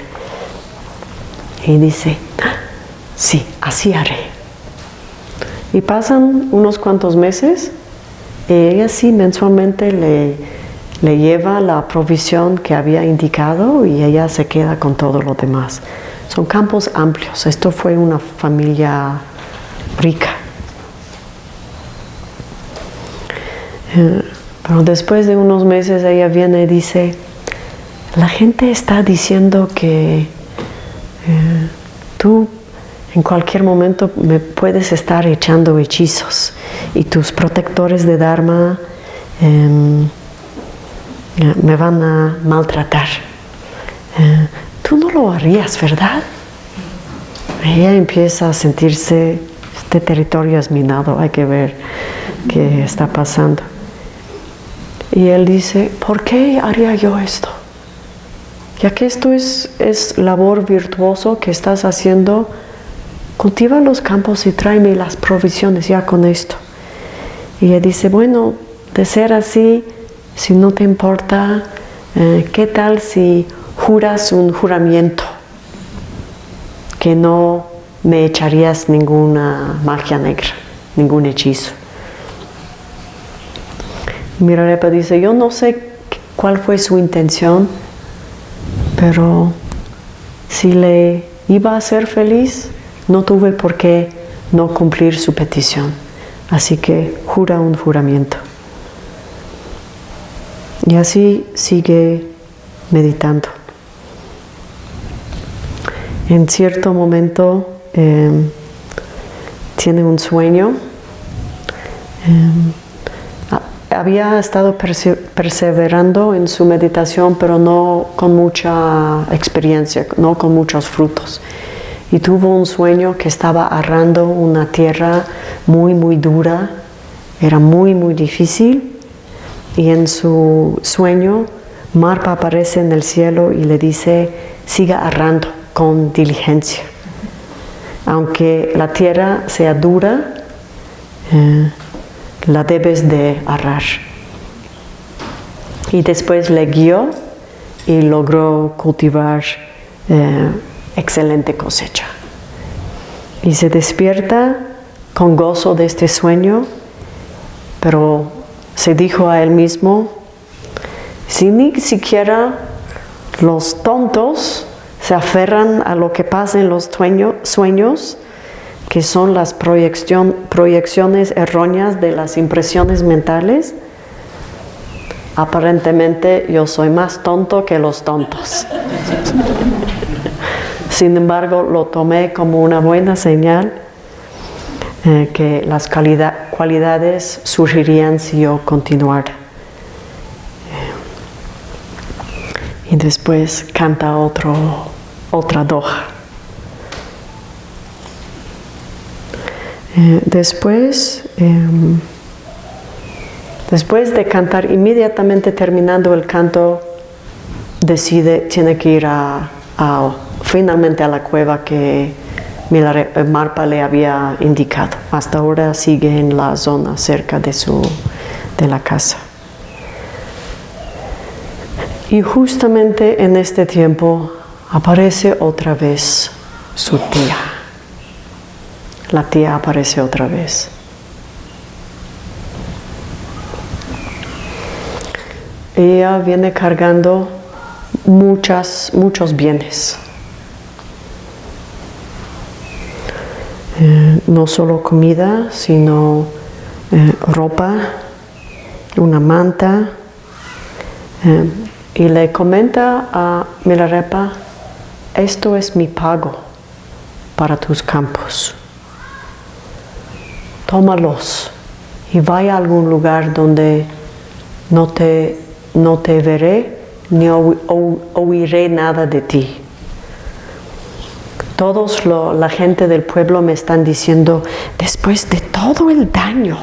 Y dice, sí, así haré. Y pasan unos cuantos meses y ella sí mensualmente le, le lleva la provisión que había indicado y ella se queda con todo lo demás. Son campos amplios. Esto fue una familia rica. Pero después de unos meses ella viene y dice, la gente está diciendo que eh, tú en cualquier momento me puedes estar echando hechizos y tus protectores de Dharma em, me van a maltratar. Eh, tú no lo harías, ¿verdad? Ella empieza a sentirse, este territorio es minado, hay que ver qué está pasando. Y él dice, ¿por qué haría yo esto? Ya que esto es, es labor virtuoso que estás haciendo, cultiva los campos y tráeme las provisiones ya con esto. Y ella dice, bueno, de ser así, si no te importa, eh, ¿qué tal si juras un juramento que no me echarías ninguna magia negra, ningún hechizo? Mirarepa dice, yo no sé cuál fue su intención, pero si le iba a hacer feliz, no tuve por qué no cumplir su petición. Así que jura un juramento. Y así sigue meditando. En cierto momento em, tiene un sueño. Em, había estado perseverando en su meditación, pero no con mucha experiencia, no con muchos frutos. Y tuvo un sueño que estaba arrando una tierra muy, muy dura, era muy, muy difícil. Y en su sueño, Marpa aparece en el cielo y le dice, siga arrando con diligencia. Aunque la tierra sea dura, eh, la debes de arrar. Y después le guió y logró cultivar eh, excelente cosecha. Y se despierta con gozo de este sueño, pero se dijo a él mismo, si ni siquiera los tontos se aferran a lo que pasa en los sueños, que son las proyecciones erróneas de las impresiones mentales, aparentemente yo soy más tonto que los tontos. Sin embargo, lo tomé como una buena señal eh, que las cualidades surgirían si yo continuara. y después canta otro, otra doja. Eh, después, em, después de cantar, inmediatamente terminando el canto, decide, tiene que ir a, finalmente a la cueva que eh, Marpa le había indicado. Hasta ahora sigue en la zona cerca de, su, de la casa. Y justamente en este tiempo aparece otra vez su tía la tía aparece otra vez. Ella viene cargando muchas, muchos bienes. Eh, no solo comida, sino eh, ropa, una manta. Eh, y le comenta a Milarepa, esto es mi pago para tus campos tómalos y vaya a algún lugar donde no te, no te veré ni oiré nada de ti. Todos la gente del pueblo me están diciendo, después de todo el daño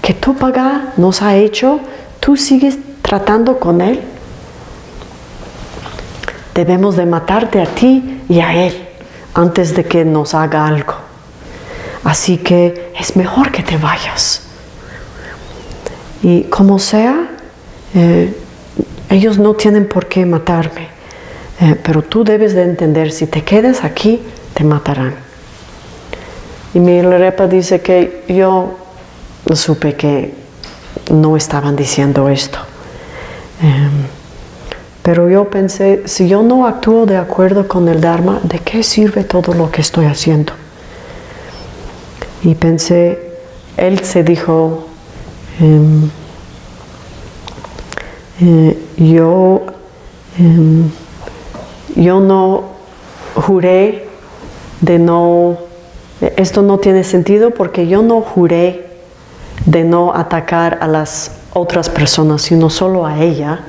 que tu papá nos ha hecho, tú sigues tratando con él. Debemos de matarte a ti y a él antes de que nos haga algo. Así que es mejor que te vayas. Y como sea, eh, ellos no tienen por qué matarme, eh, pero tú debes de entender, si te quedas aquí, te matarán. Y Milarepa dice que yo supe que no estaban diciendo esto. Em, pero yo pensé, si yo no actúo de acuerdo con el Dharma, ¿de qué sirve todo lo que estoy haciendo? Y pensé, él se dijo, em, eh, yo, em, yo no juré de no, esto no tiene sentido porque yo no juré de no atacar a las otras personas, sino solo a ella.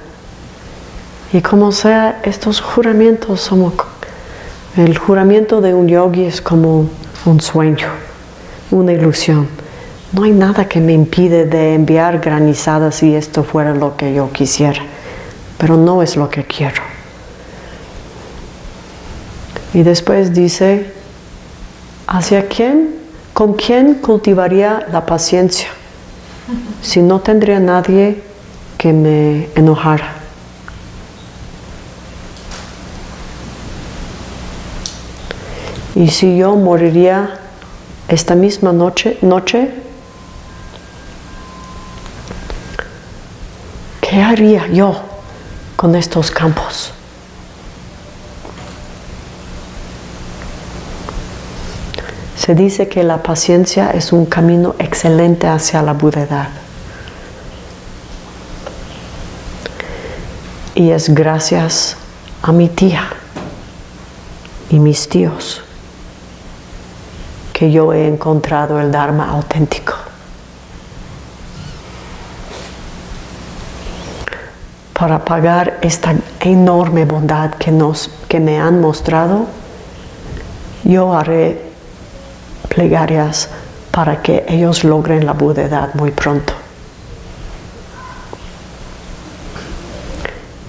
Y como sea, estos juramentos somos, el juramento de un yogi es como un sueño, una ilusión. No hay nada que me impide de enviar granizadas si esto fuera lo que yo quisiera, pero no es lo que quiero. Y después dice, ¿hacia quién? ¿Con quién cultivaría la paciencia? Si no tendría nadie que me enojara. Y si yo moriría esta misma noche, noche, ¿qué haría yo con estos campos? Se dice que la paciencia es un camino excelente hacia la budedad. Y es gracias a mi tía y mis tíos yo he encontrado el Dharma auténtico. Para pagar esta enorme bondad que, nos, que me han mostrado, yo haré plegarias para que ellos logren la budedad muy pronto.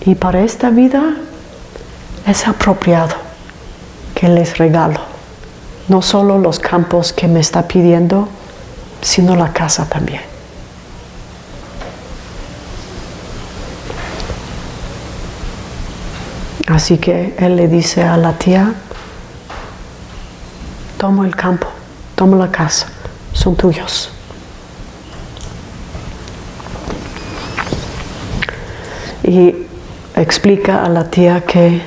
Y para esta vida es apropiado que les regalo no solo los campos que me está pidiendo, sino la casa también. Así que él le dice a la tía, tomo el campo toma la casa, son tuyos. Y explica a la tía que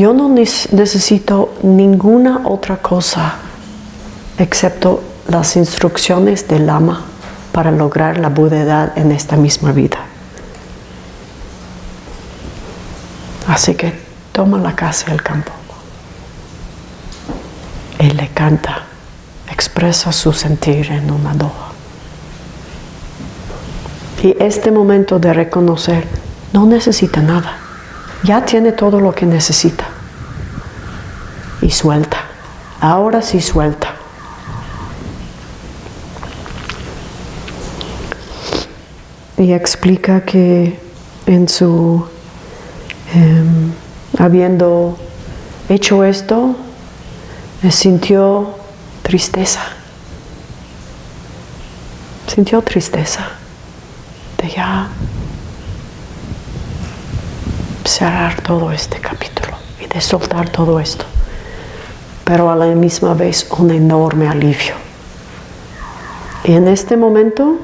yo no necesito ninguna otra cosa excepto las instrucciones del Lama para lograr la budedad en esta misma vida. Así que toma la casa y el campo. Él le canta, expresa su sentir en una doha. Y este momento de reconocer, no necesita nada, ya tiene todo lo que necesita. Y suelta, ahora sí suelta. Y explica que en su, em, habiendo hecho esto, sintió tristeza. Sintió tristeza de ya cerrar todo este capítulo y de soltar todo esto. Pero a la misma vez un enorme alivio. Y en este momento,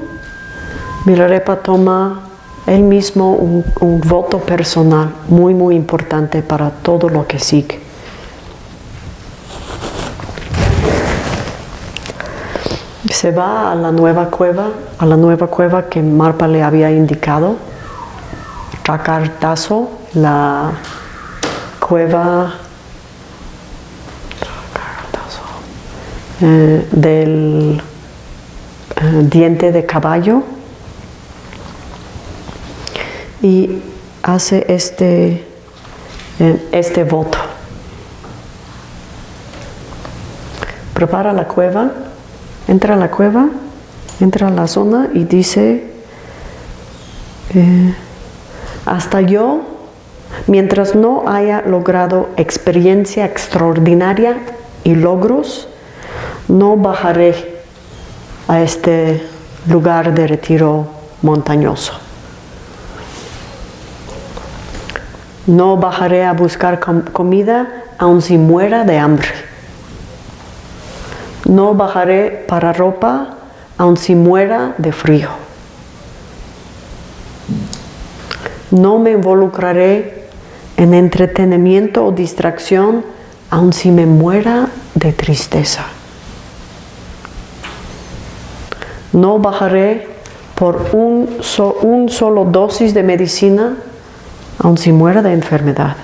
Milarepa toma él mismo un, voto personal muy, muy importante para todo lo que sigue. se va a la nueva cueva, a la nueva cueva que Marpa le había indicado, Rakartazo, la cueva eh, del eh, diente de caballo y hace este, eh, este voto. Prepara la cueva entra a la cueva, entra a la zona y dice, hasta yo, mientras no haya logrado experiencia extraordinaria y logros, no bajaré a este lugar de retiro montañoso. No bajaré a buscar comida aun si muera de hambre. No bajaré para ropa aun si muera de frío. No me involucraré en entretenimiento o distracción, aun si me muera de tristeza. No bajaré por un, un solo dosis de medicina, aun si muera de enfermedad.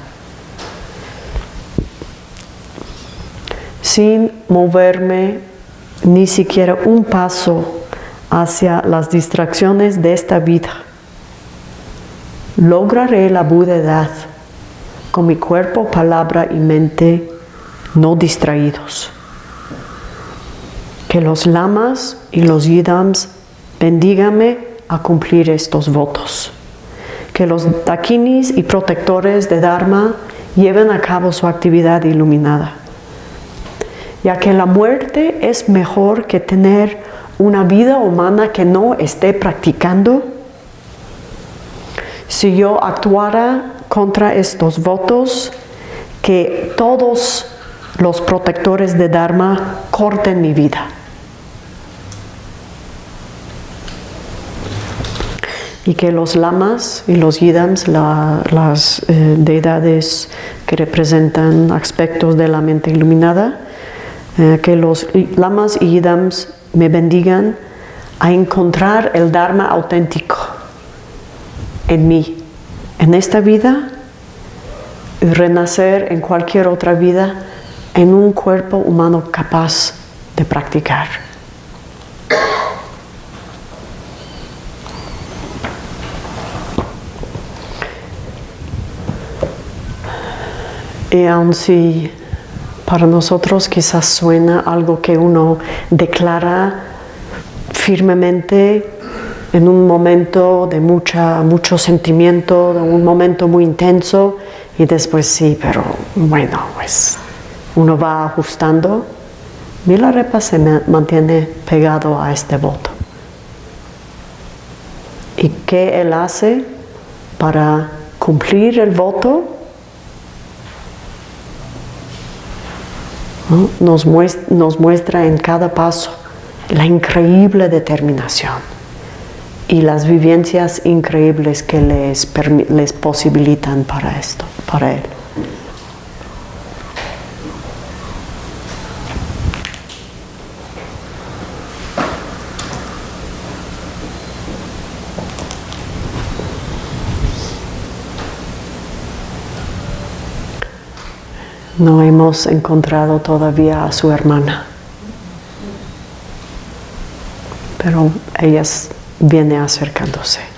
Sin moverme ni siquiera un paso hacia las distracciones de esta vida. Lograré la budedad con mi cuerpo, palabra y mente no distraídos. Que los lamas y los yidams bendígame a cumplir estos votos. Que los takinis y protectores de Dharma lleven a cabo su actividad iluminada. Ya que la muerte es mejor que tener una vida humana que no esté practicando? Si yo actuara contra estos votos, que todos los protectores de Dharma corten mi vida. Y que los lamas y los yidams, las eh, deidades que representan aspectos de la mente iluminada, eh, que los lamas y yidams me bendigan a encontrar el Dharma auténtico en mí, en esta vida y renacer en cualquier otra vida en un cuerpo humano capaz de practicar. Y aun si para nosotros quizás suena algo que uno declara firmemente en un momento de mucha, mucho sentimiento, de un momento muy intenso y después sí, pero bueno, pues uno va ajustando. Milarepa se mantiene pegado a este voto. ¿Y qué él hace para cumplir el voto? nos, muestra, en cada paso la increíble determinación y las vivencias increíbles que les, les posibilitan para esto, para él. No hemos encontrado todavía a su hermana, pero ella viene acercándose.